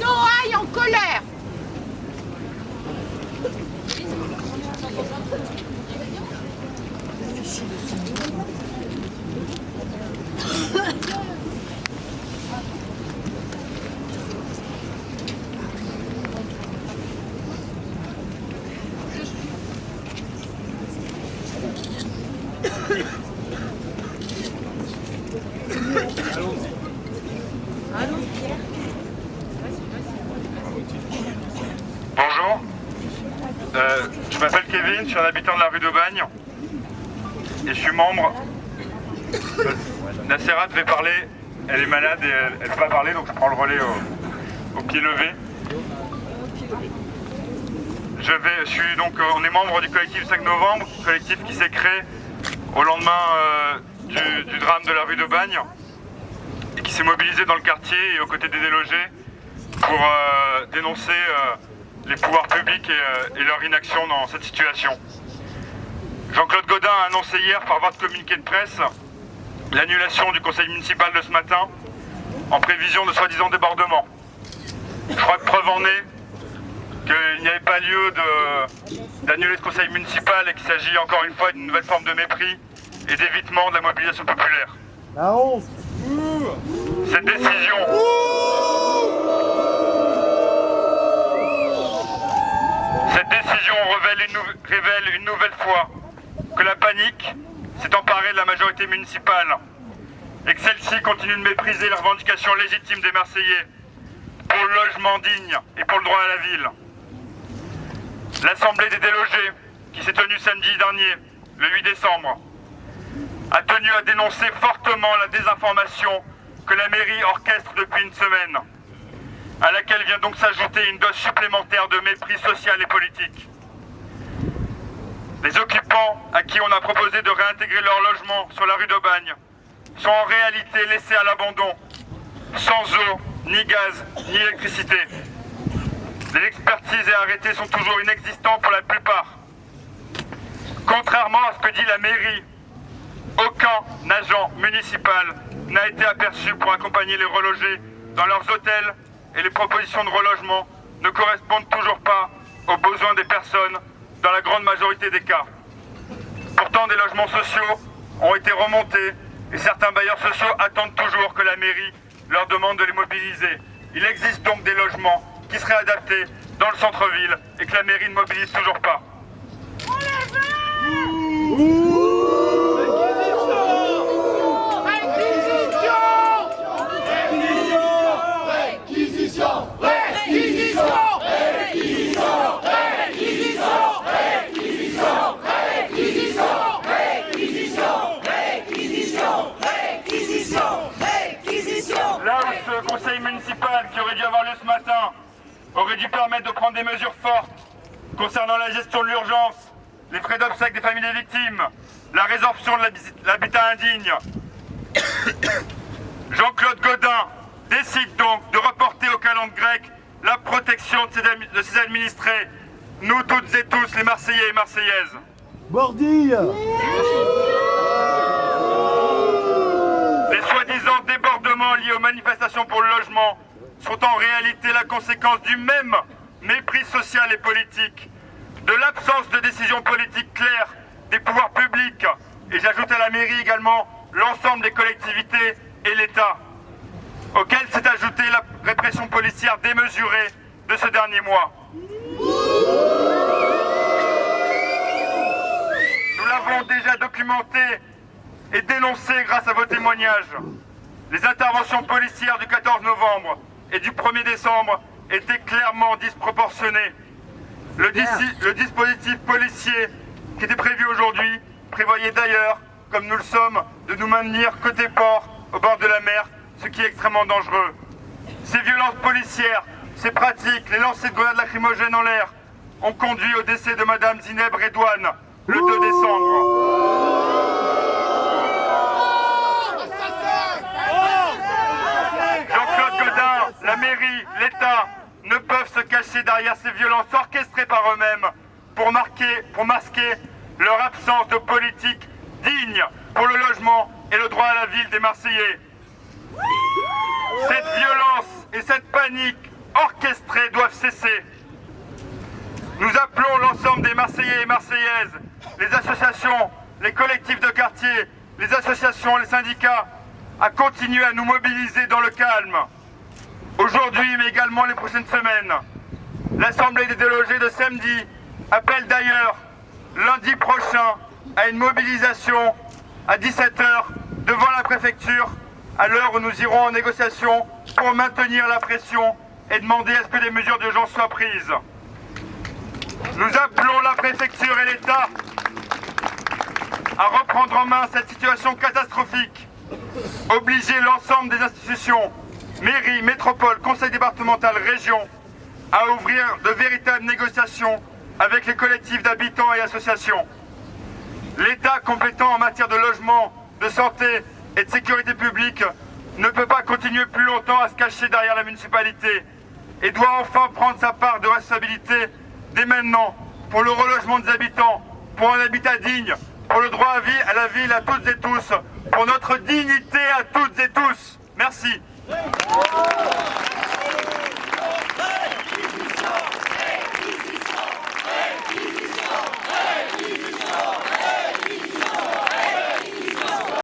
Noailles en colère Bonjour, Euh, je m'appelle Kevin, je suis un habitant de la rue d'Aubagne et je suis membre. Euh, Nassera devait parler, elle est malade et elle ne peut pas parler donc je prends le relais au, pied levé. Je, suis donc, euh, on est membre du collectif 5 novembre, collectif qui s'est créé au lendemain euh, du, drame de la rue d'Aubagne et qui s'est mobilisé dans le quartier et aux côtés des délogés pour euh, dénoncer les pouvoirs publics et, euh, et leur inaction dans cette situation. Jean-Claude Godin a annoncé hier par voie de communiqué de presse l'annulation du conseil municipal de ce matin en prévision de soi-disant débordement. Je crois que preuve en est qu'il n'y avait pas lieu d'annuler ce conseil municipal et qu'il s'agit encore une fois d'une nouvelle forme de mépris et d'évitement de la mobilisation populaire. La honte Cette décision Révèle une, révèle une nouvelle fois que la panique s'est emparée de la majorité municipale et que celle-ci continue de mépriser les revendications légitimes des Marseillais pour le logement digne et pour le droit à la ville. L'Assemblée des délogés, qui s'est tenue samedi dernier, le 8 décembre, a tenu à dénoncer fortement la désinformation que la mairie orchestre depuis une semaine, à laquelle vient donc s'ajouter une dose supplémentaire de mépris social et politique. Les occupants à qui on a proposé de réintégrer leur logement sur la rue d'Aubagne sont en réalité laissés à l'abandon, sans eau, ni gaz, ni électricité. Les expertises et arrêtés sont toujours inexistants pour la plupart. Contrairement à ce que dit la mairie, aucun agent municipal n'a été aperçu pour accompagner les relogés dans leurs hôtels et les propositions de relogement ne correspondent toujours pas aux besoins des personnes dans la grande majorité des cas. Pourtant, des logements sociaux ont été remontés et certains bailleurs sociaux attendent toujours que la mairie leur demande de les mobiliser. Il existe donc des logements qui seraient adaptés dans le centre-ville et que la mairie ne mobilise toujours pas. Réquisition Là où ce conseil municipal qui aurait dû avoir lieu ce matin aurait dû permettre de prendre des mesures fortes concernant la gestion de l'urgence, les frais d'obsèques des familles des victimes, la résorption de l'habi- l'habitat indigne. Jean-Claude Godin décide donc de reporter au calendrier grec la protection de ses, administrés, nous toutes et tous les Marseillais et Marseillaises. Bordille débordements liés aux manifestations pour le logement sont en réalité la conséquence du même mépris social et politique, de l'absence de décisions politiques claires des pouvoirs publics, et j'ajoute à la mairie également l'ensemble des collectivités et l'État, auquel s'est ajoutée la répression policière démesurée de ce dernier mois. Nous l'avons déjà documenté et dénoncé grâce à vos témoignages. Les interventions policières du 14 novembre et du 1er décembre étaient clairement disproportionnées. Le, dis- le dispositif policier qui était prévu aujourd'hui prévoyait d'ailleurs, comme nous le sommes, de nous maintenir côté port, au bord de la mer, ce qui est extrêmement dangereux. Ces violences policières, ces pratiques, les lancers de grenades lacrymogènes en l'air, ont conduit au décès de Madame Zineb Redouane le 2 décembre. Jean-Claude Godin, la mairie, l'État ne peuvent se derrière ces violences orchestrées par eux-mêmes pour, marquer, pour masquer leur absence de politique digne pour le logement et le droit à la ville des Marseillais. Cette violence et cette panique orchestrés doivent cesser. Nous appelons l'ensemble des Marseillais et Marseillaises, les associations, les collectifs de quartier, les associations, les syndicats, à continuer à nous mobiliser dans le calme. Aujourd'hui, mais également les prochaines semaines. L'Assemblée des délogés de samedi appelle d'ailleurs lundi prochain à une mobilisation à 17h devant la préfecture à l'heure où nous irons en négociation pour maintenir la pression et demander à ce que des mesures d'urgence soient prises. Nous appelons la préfecture et l'État à reprendre en main cette situation catastrophique, obliger l'ensemble des institutions, mairies, métropoles, conseils départemental, régions, à ouvrir de véritables négociations avec les collectifs d'habitants et associations. L'État compétent en matière de logement, de santé et de sécurité publique ne peut pas continuer plus longtemps à se cacher derrière la municipalité et doit enfin prendre sa part de responsabilité dès maintenant pour le relogement des habitants, pour un habitat digne, pour le droit à, vie, à la ville à toutes et tous, pour notre dignité à toutes et tous. Merci.